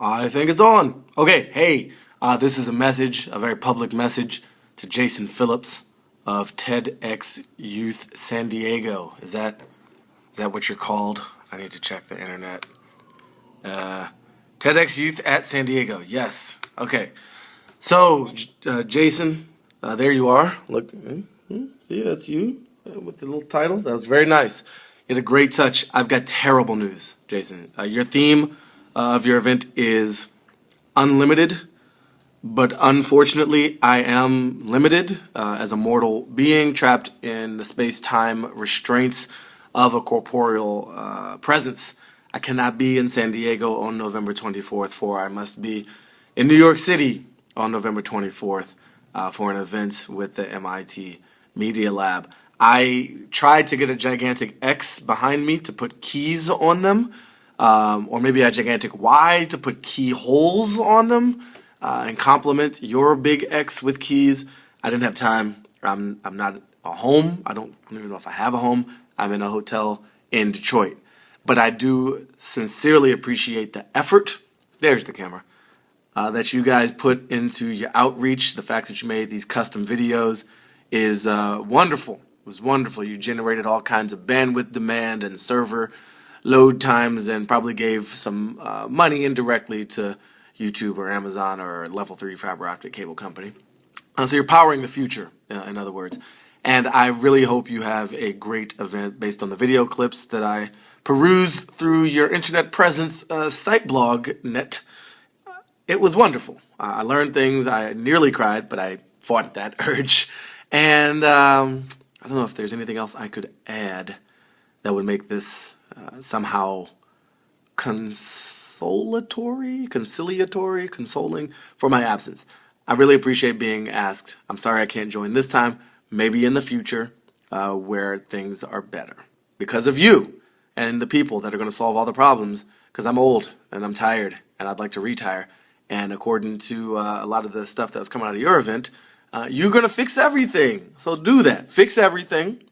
I think it's on. Okay, hey, uh, this is a message, a very public message to Jason Phillips of TEDx Youth San Diego. Is that is that what you're called? I need to check the internet. Uh, TEDx Youth at San Diego. Yes. Okay. So, uh, Jason, uh, there you are. Look, hmm, hmm, see, that's you uh, with the little title. That was very nice. You had a great touch. I've got terrible news, Jason. Uh, your theme uh, of your event is unlimited, but unfortunately, I am limited uh, as a mortal being trapped in the space time restraints of a corporeal uh, presence. I cannot be in San Diego on November 24th, for I must be in New York City on November 24th uh, for an event with the MIT Media Lab. I tried to get a gigantic X behind me to put keys on them, um, or maybe a gigantic Y to put keyholes on them uh, and complement your big X with keys. I didn't have time. I'm, I'm not a home. I don't, I don't even know if I have a home. I'm in a hotel in Detroit. But I do sincerely appreciate the effort. There's the camera. Uh, that you guys put into your outreach. The fact that you made these custom videos is uh, wonderful. It was wonderful. You generated all kinds of bandwidth demand and server load times and probably gave some uh, money indirectly to YouTube or Amazon or Level 3 fiber optic cable company. Uh, so you're powering the future, uh, in other words. And I really hope you have a great event based on the video clips that I perused through your internet presence uh, site blog net. It was wonderful. I learned things. I nearly cried, but I fought that urge. And um, I don't know if there's anything else I could add that would make this somehow consolatory, conciliatory, consoling for my absence. I really appreciate being asked. I'm sorry I can't join this time maybe in the future uh, where things are better because of you and the people that are going to solve all the problems because I'm old and I'm tired and I'd like to retire. And according to uh, a lot of the stuff that's coming out of your event, uh, you're going to fix everything. So do that. Fix everything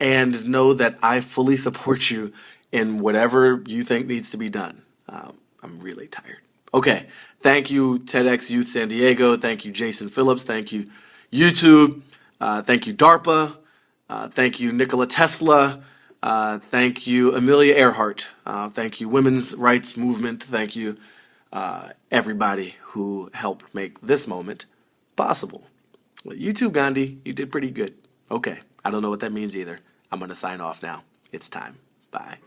and know that I fully support you in whatever you think needs to be done. Um, I'm really tired. Okay. Thank you, TEDx Youth San Diego. Thank you, Jason Phillips. Thank you, YouTube. Uh, thank you, DARPA. Uh, thank you, Nikola Tesla. Uh, thank you, Amelia Earhart. Uh, thank you, Women's Rights Movement. Thank you, uh, everybody who helped make this moment possible. Well, Gandhi. You did pretty good. Okay, I don't know what that means either. I'm going to sign off now. It's time. Bye.